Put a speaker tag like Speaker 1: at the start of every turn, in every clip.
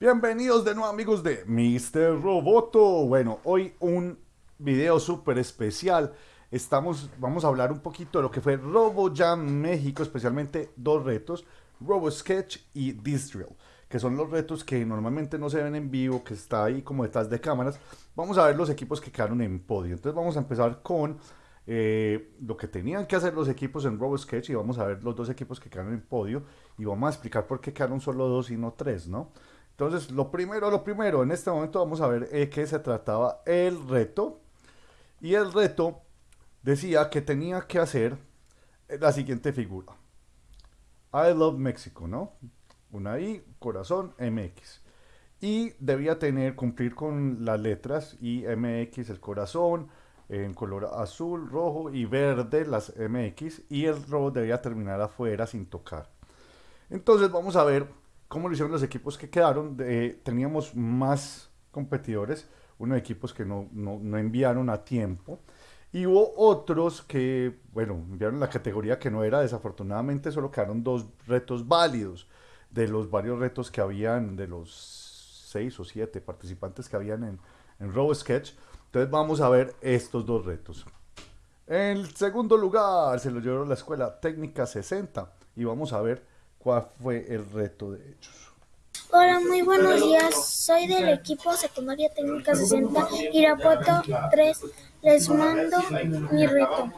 Speaker 1: Bienvenidos de nuevo amigos de Mr. Roboto. Bueno, hoy un video súper especial. Estamos, vamos a hablar un poquito de lo que fue RoboJam México, especialmente dos retos, RoboSketch y Drill, que son los retos que normalmente no se ven en vivo, que está ahí como detrás de cámaras. Vamos a ver los equipos que quedaron en podio. Entonces vamos a empezar con eh, lo que tenían que hacer los equipos en RoboSketch y vamos a ver los dos equipos que quedaron en podio y vamos a explicar por qué quedaron solo dos y no tres, ¿no? Entonces, lo primero, lo primero, en este momento vamos a ver eh, qué se trataba el reto. Y el reto decía que tenía que hacer la siguiente figura. I love Mexico, ¿no? Una I, corazón, MX. Y debía tener, cumplir con las letras I, MX, el corazón, en color azul, rojo y verde las MX y el robo debía terminar afuera sin tocar. Entonces vamos a ver cómo lo hicieron los equipos que quedaron. teníamos más competidores, unos equipos que no, no, enviaron a tiempo y hubo otros que, bueno, enviaron la categoría que no era, desafortunadamente solo quedaron dos retos válidos de los varios retos que habían, de los seis o siete participantes que habían en, en RoboSketch. Entonces vamos a ver estos dos retos. En el segundo lugar se lo llevó la escuela técnica 60 y vamos a ver cuál fue el reto de ellos.
Speaker 2: Hola, muy buenos días. Soy del equipo secundaria técnica 60 Irapuato 3. Les mando mi reto.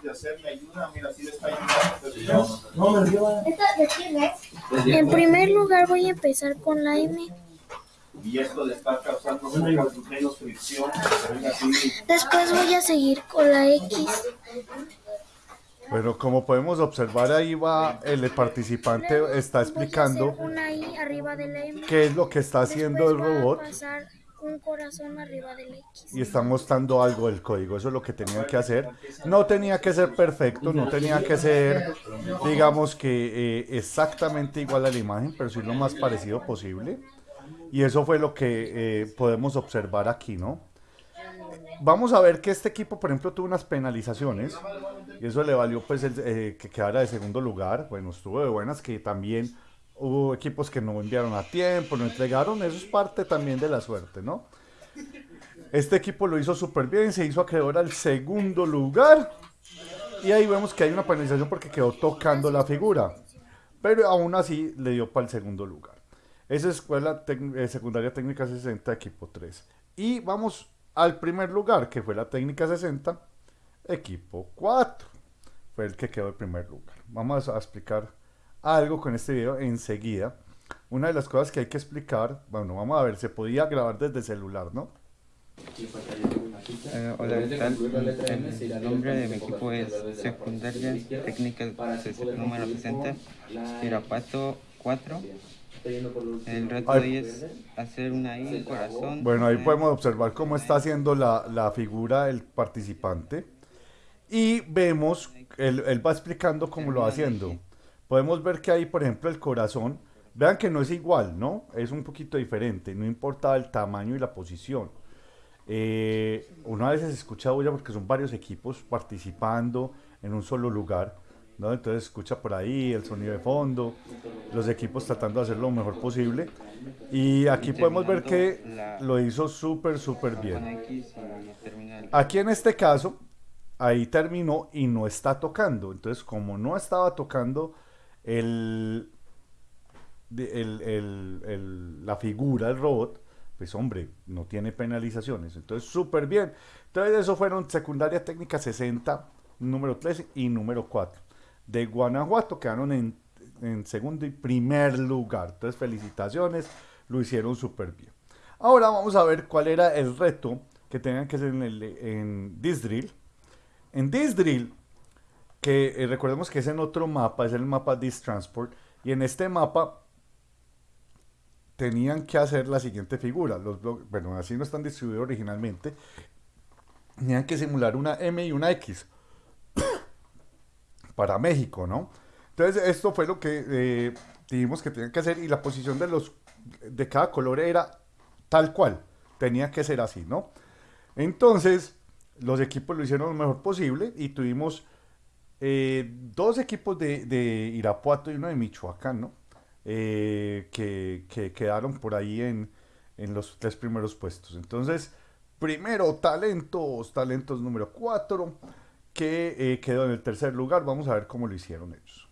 Speaker 2: En primer lugar voy a empezar con la M. Después voy a seguir con la X.
Speaker 1: Bueno, como podemos observar ahí va el participante está explicando qué es lo que está haciendo el robot
Speaker 2: un corazón arriba del X.
Speaker 1: Y está mostrando algo del código, eso es lo que tenían que hacer. No tenía que ser perfecto, no tenía que ser, digamos que eh, exactamente igual a la imagen, pero sí lo más parecido posible. Y eso fue lo que eh, podemos observar aquí, ¿no? Vamos a ver que este equipo, por ejemplo, tuvo unas penalizaciones y eso le valió pues eh, que quedara de segundo lugar. Bueno, estuvo de buenas que también hubo equipos que no enviaron a tiempo, no entregaron, eso es parte también de la suerte, ¿no? Este equipo lo hizo súper bien, se hizo acreedor al segundo lugar y ahí vemos que hay una penalización porque quedó tocando la figura, pero aún así le dio para el segundo lugar. Esa es escuela eh, secundaria técnica 60, equipo 3. Y vamos al primer lugar, que fue la técnica 60, equipo 4. Fue el que quedó en primer lugar. Vamos a explicar algo con este video enseguida. Una de las cosas que hay que explicar, bueno, vamos a ver, se podía grabar desde celular, ¿no?
Speaker 3: Eh, hola, ¿qué tal? El nombre de mi equipo es Secundaria Técnica número 60, Irapato 4. El reto de es hacer una I, corazón.
Speaker 1: Bueno, ahí podemos observar cómo está haciendo la, la figura el participante. Y vemos, él, él, va explicando cómo lo va haciendo. Podemos ver que ahí, por ejemplo, el corazón, vean que no es igual, ¿no? Es un poquito diferente, no importa el tamaño y la posición. Eh, una vez se escucha bulla porque son varios equipos participando en un solo lugar. Entonces escucha por ahí el sonido de fondo, los equipos tratando de hacer lo mejor posible. Y aquí podemos ver que lo hizo súper, súper bien. Aquí en este caso, ahí terminó y no está tocando. Entonces, como no estaba tocando el, la figura del robot, pues hombre, no tiene penalizaciones. Entonces, súper bien. Entonces, eso fueron secundaria técnica 60, número 3 y número 4 de Guanajuato quedaron en, en segundo y primer lugar. Entonces, felicitaciones, lo hicieron súper bien. Ahora vamos a ver cuál era el reto que tenían que hacer en, el, en Disdrill. En Disdrill, que eh, recordemos que es en otro mapa, es el mapa Transport, y en este mapa tenían que hacer la siguiente figura. Los bueno, así no están distribuidos originalmente. Tenían que simular una M y una X para México, ¿no? Entonces esto fue lo que eh, dijimos que tenían que hacer y la posición de los de cada color era tal cual, tenía que ser así, ¿no? Entonces los equipos lo hicieron lo mejor posible y tuvimos eh, dos equipos de, Irapuato y uno de Michoacán, ¿no? Eh, que, quedaron por ahí en, los tres primeros puestos. Entonces, primero talentos, talentos número 4, que eh, quedó en el tercer lugar. Vamos a ver cómo lo hicieron ellos.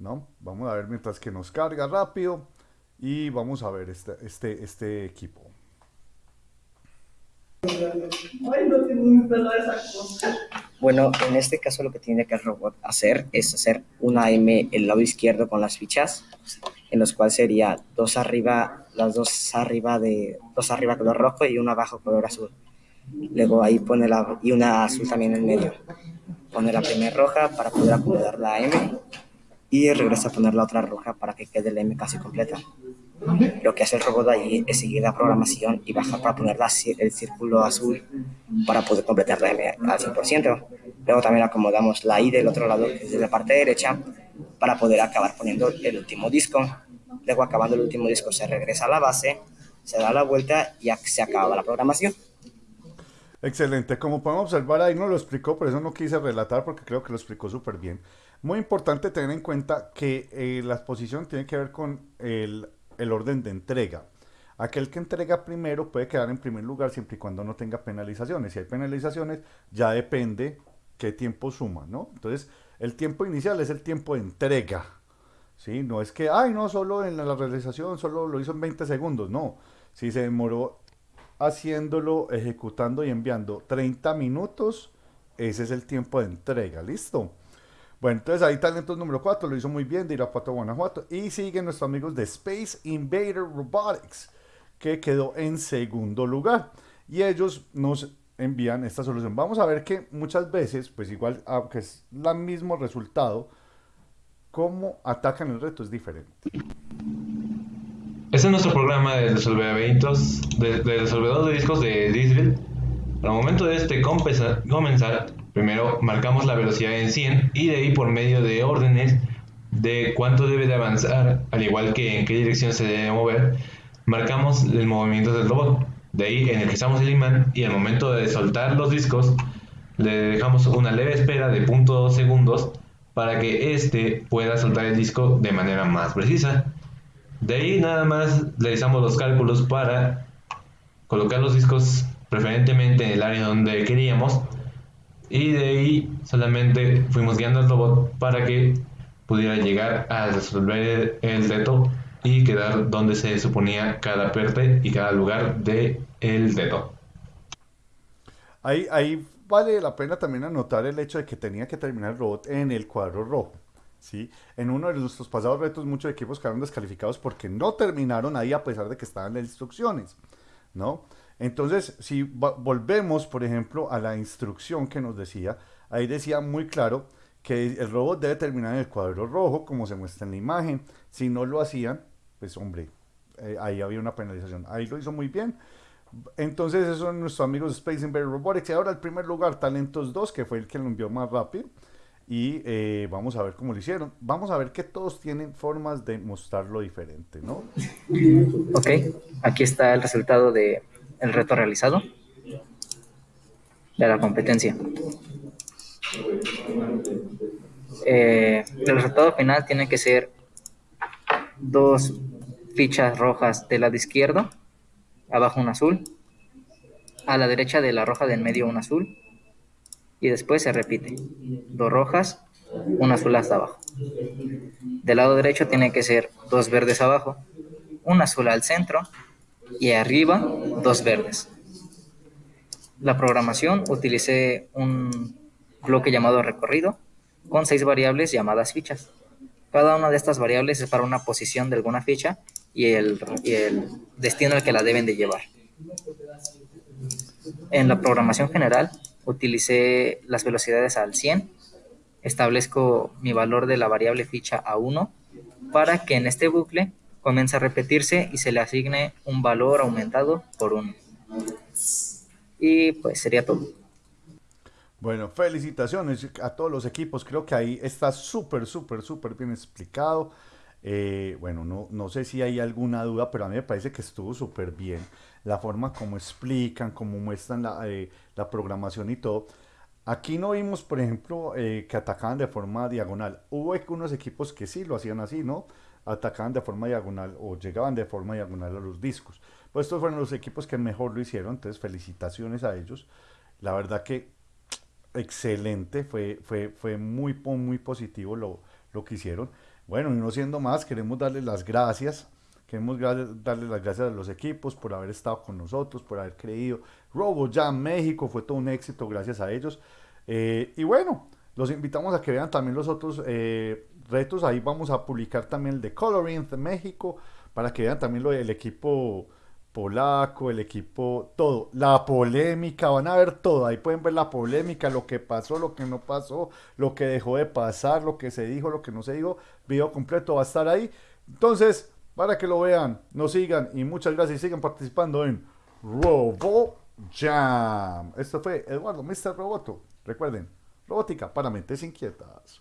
Speaker 1: ¿No? Vamos a ver mientras que nos carga rápido y vamos a ver este, este, este equipo.
Speaker 4: Bueno, en este caso lo que tiene que el robot hacer es hacer una M el lado izquierdo con las fichas, en los cuales sería dos arriba, las dos arriba de dos arriba color rojo y una abajo color azul. Luego ahí pone la y una azul también en medio. Pone la primera roja para poder acomodar la M y regresa a poner la otra roja para que quede la M casi completa. Lo que hace el robot ahí es seguir la programación y bajar para poner el círculo azul para poder completar la M al 100%. Luego también acomodamos la I del otro lado, desde la parte derecha, para poder acabar poniendo el último disco. Luego acabando el último disco se regresa a la base, se da la vuelta y se acaba la programación.
Speaker 1: Excelente, como podemos observar ahí no lo explicó, por eso no quise relatar porque creo que lo explicó súper bien. Muy importante tener en cuenta que eh, la exposición tiene que ver con el el orden de entrega. Aquel que entrega primero puede quedar en primer lugar siempre y cuando no tenga penalizaciones. Si hay penalizaciones, ya depende qué tiempo suma, ¿no? Entonces, el tiempo inicial es el tiempo de entrega, ¿sí? No es que, ay, no, solo en la realización, solo lo hizo en 20 segundos, no. Si se demoró haciéndolo, ejecutando y enviando 30 minutos, ese es el tiempo de entrega, ¿listo? Bueno, entonces ahí talentos número 4, lo hizo muy bien de Irapuato, Guanajuato. Y siguen nuestros amigos de Space Invader Robotics, que quedó en segundo lugar. Y ellos nos envían esta solución. Vamos a ver que muchas veces, pues igual, aunque es el mismo resultado, cómo atacan el reto es diferente.
Speaker 5: Este es nuestro programa de resolver eventos, de, de resolvedor de discos de Disney. Al momento de este comenzar, Primero marcamos la velocidad en 100 y de ahí por medio de órdenes de cuánto debe de avanzar, al igual que en qué dirección se debe mover, marcamos el movimiento del robot. De ahí energizamos el imán y al momento de soltar los discos le dejamos una leve espera de 0.2 segundos para que éste pueda soltar el disco de manera más precisa. De ahí nada más realizamos los cálculos para colocar los discos preferentemente en el área donde queríamos y de ahí solamente fuimos guiando al robot para que pudiera llegar a resolver el reto y quedar donde se suponía cada parte y cada lugar del el reto.
Speaker 1: Ahí, ahí vale la pena también anotar el hecho de que tenía que terminar el robot en el cuadro rojo. ¿sí? En uno de nuestros pasados retos muchos equipos quedaron descalificados porque no terminaron ahí a pesar de que estaban las instrucciones. ¿no? Entonces, si volvemos, por ejemplo, a la instrucción que nos decía, ahí decía muy claro que el robot debe terminar en el cuadro rojo, como se muestra en la imagen. Si no lo hacían, pues hombre, eh, ahí había una penalización. Ahí lo hizo muy bien. Entonces, esos son nuestros amigos Space Invader Robotics. Y ahora el primer lugar, Talentos 2, que fue el que lo envió más rápido. Y eh, vamos a ver cómo lo hicieron. Vamos a ver que todos tienen formas de mostrarlo diferente, ¿no?
Speaker 4: Ok, aquí está el resultado de el reto realizado de la competencia. Eh, el resultado final tiene que ser dos fichas rojas del lado izquierdo, abajo un azul, a la derecha de la roja del medio un azul, y después se repite, dos rojas, un azul hasta abajo. Del lado derecho tiene que ser dos verdes abajo, un azul al centro y arriba dos verdes. La programación utilicé un bloque llamado recorrido con seis variables llamadas fichas. Cada una de estas variables es para una posición de alguna ficha y el, destino al que la deben de llevar. En la programación general utilicé las velocidades al 100, establezco mi valor de la variable ficha a 1 para que en este bucle comienza a repetirse y se le asigne un valor aumentado por uno. Y pues sería todo.
Speaker 1: Bueno, felicitaciones a todos los equipos. Creo que ahí está súper, súper, súper bien explicado. Eh, bueno, no, no sé si hay alguna duda, pero a mí me parece que estuvo súper bien. La forma como explican, como muestran la, eh, la, programación y todo. Aquí no vimos, por ejemplo, eh, que atacaban de forma diagonal. Hubo unos equipos que sí lo hacían así, ¿no? Atacaban de forma diagonal o llegaban de forma diagonal a los discos. Pues estos fueron los equipos que mejor lo hicieron, entonces felicitaciones a ellos. La verdad que excelente, fue, fue, fue muy, muy positivo lo, lo que hicieron. Bueno, y no siendo más, queremos darles las gracias. Queremos darle las gracias a los equipos por haber estado con nosotros, por haber creído. Robo Jam México fue todo un éxito gracias a ellos. Eh, y bueno, los invitamos a que vean también los otros eh, retos. Ahí vamos a publicar también el de Coloring de México para que vean también lo del equipo polaco, el equipo, todo, la polémica, van a ver todo, ahí pueden ver la polémica, lo que pasó, lo que no pasó, lo que dejó de pasar, lo que se dijo, lo que no se dijo, video completo va a estar ahí. Entonces, para que lo vean, nos sigan y muchas gracias y sigan participando en Robo Jam. Esto fue Eduardo, Mr. Roboto. Recuerden, robótica para mentes inquietas.